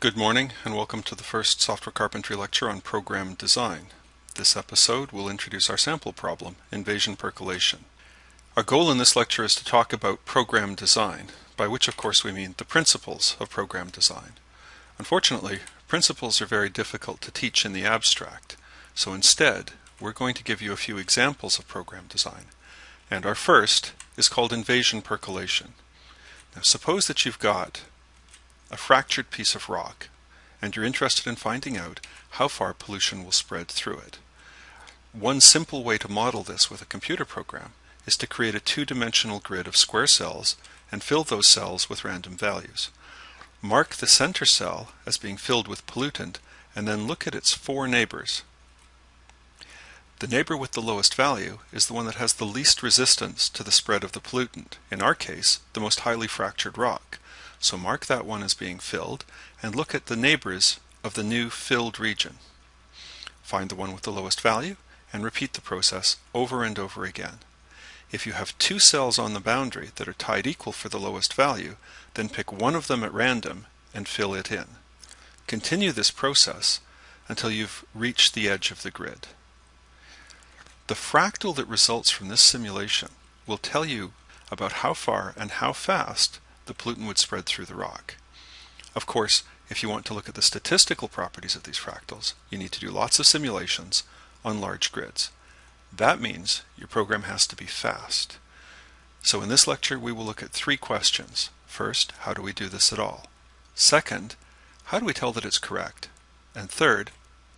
Good morning and welcome to the first software carpentry lecture on program design. This episode will introduce our sample problem, invasion percolation. Our goal in this lecture is to talk about program design, by which of course we mean the principles of program design. Unfortunately, principles are very difficult to teach in the abstract, so instead we're going to give you a few examples of program design. And our first is called invasion percolation. Now suppose that you've got a fractured piece of rock, and you're interested in finding out how far pollution will spread through it. One simple way to model this with a computer program is to create a two-dimensional grid of square cells and fill those cells with random values. Mark the center cell as being filled with pollutant and then look at its four neighbors. The neighbor with the lowest value is the one that has the least resistance to the spread of the pollutant, in our case, the most highly fractured rock. So mark that one as being filled and look at the neighbors of the new filled region. Find the one with the lowest value and repeat the process over and over again. If you have two cells on the boundary that are tied equal for the lowest value, then pick one of them at random and fill it in. Continue this process until you've reached the edge of the grid. The fractal that results from this simulation will tell you about how far and how fast the pollutant would spread through the rock. Of course, if you want to look at the statistical properties of these fractals, you need to do lots of simulations on large grids. That means your program has to be fast. So in this lecture, we will look at three questions. First, how do we do this at all? Second, how do we tell that it's correct? And third,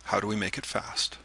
how do we make it fast?